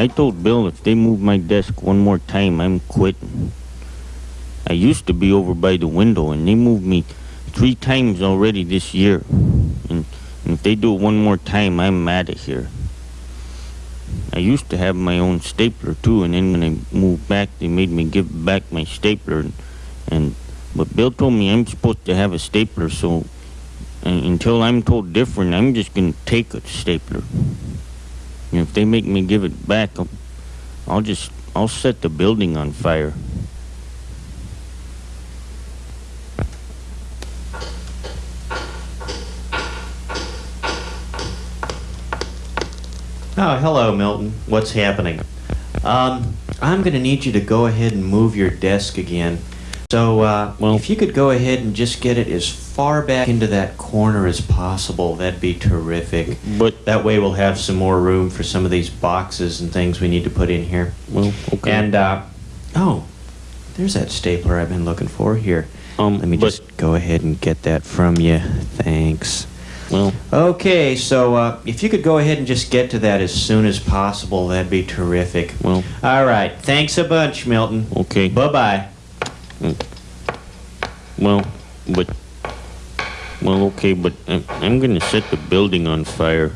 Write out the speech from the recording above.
I told Bill if they move my desk one more time, I'm quitting. I used to be over by the window, and they moved me three times already this year. And, and if they do it one more time, I'm out of here. I used to have my own stapler too, and then when I moved back, they made me give back my stapler. And, and but Bill told me I'm supposed to have a stapler, so and until I'm told different, I'm just gonna take a stapler. And if they make me give it back, I'll, I'll just I'll set the building on fire. Oh, hello, Milton. What's happening? Um, I'm going to need you to go ahead and move your desk again. So, uh, Well- if you could go ahead and just get it as far back into that corner as possible, that'd be terrific. But That way we'll have some more room for some of these boxes and things we need to put in here. well, okay. And, uh, oh, there's that stapler I've been looking for here. um, Let me just go ahead and get that from you. Thanks. Well, Okay, so uh, if you could go ahead and just get to that as soon as possible, that'd be terrific. well, All right, thanks a bunch, Milton. okay. Bye bye. Well, but well, okay, but I'm, I'm gonna set the building on fire.